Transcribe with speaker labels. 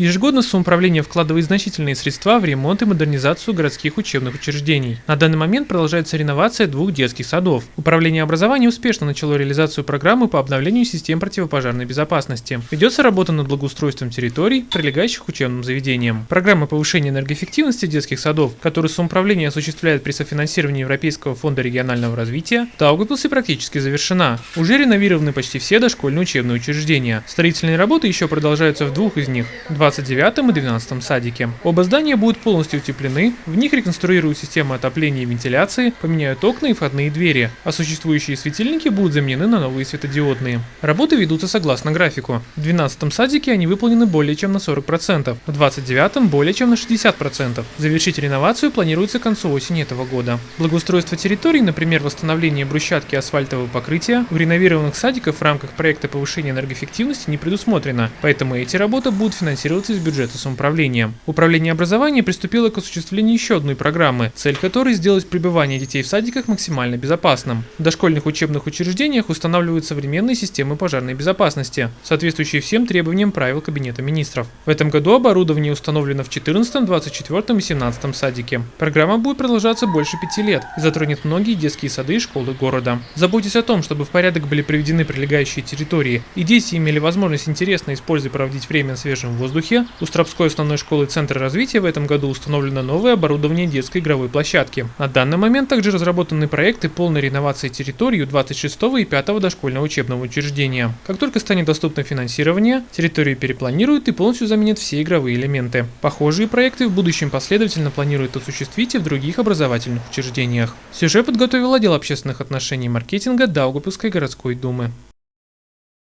Speaker 1: Ежегодно самоуправление вкладывает значительные средства в ремонт и модернизацию городских учебных учреждений. На данный момент продолжается реновация двух детских садов. Управление образования успешно начало реализацию программы по обновлению систем противопожарной безопасности. Ведется работа над благоустройством территорий, прилегающих к учебным заведениям. Программа повышения энергоэффективности детских садов, которую самоуправление осуществляет при софинансировании Европейского фонда регионального развития, в Даугавпилсе практически завершена. Уже реновированы почти все дошкольные учебные учреждения. Строительные работы еще продолжаются в двух из них – 29 и 12 садике. Оба здания будут полностью утеплены, в них реконструируют систему отопления и вентиляции, поменяют окна и входные двери, а существующие светильники будут заменены на новые светодиодные. Работы ведутся согласно графику. В 12 садике они выполнены более чем на 40%, в 29 более чем на 60%. Завершить реновацию планируется к концу осени этого года. Благоустройство территорий, например, восстановление брусчатки асфальтового покрытия, у реновированных садиков в рамках проекта повышения энергоэффективности не предусмотрено, поэтому эти работы будут финансироваться из бюджета самоуправления. Управление образования приступило к осуществлению еще одной программы, цель которой сделать пребывание детей в садиках максимально безопасным. В дошкольных учебных учреждениях устанавливают современные системы пожарной безопасности, соответствующие всем требованиям правил Кабинета министров. В этом году оборудование установлено в 14, 24 и 17 садике. Программа будет продолжаться больше пяти лет и затронет многие детские сады и школы города. Заботьтесь о том, чтобы в порядок были приведены прилегающие территории и дети имели возможность интересно использовать проводить время на свежем воздухе, у Стропской основной школы Центра развития в этом году установлено новое оборудование детской игровой площадки. На данный момент также разработаны проекты полной реновации территории 26 и 5 дошкольного учебного учреждения. Как только станет доступно финансирование, территорию перепланируют и полностью заменят все игровые элементы. Похожие проекты в будущем последовательно планируют осуществить и в других образовательных учреждениях. Сюжет подготовил отдел общественных отношений и маркетинга Даугапилской городской думы.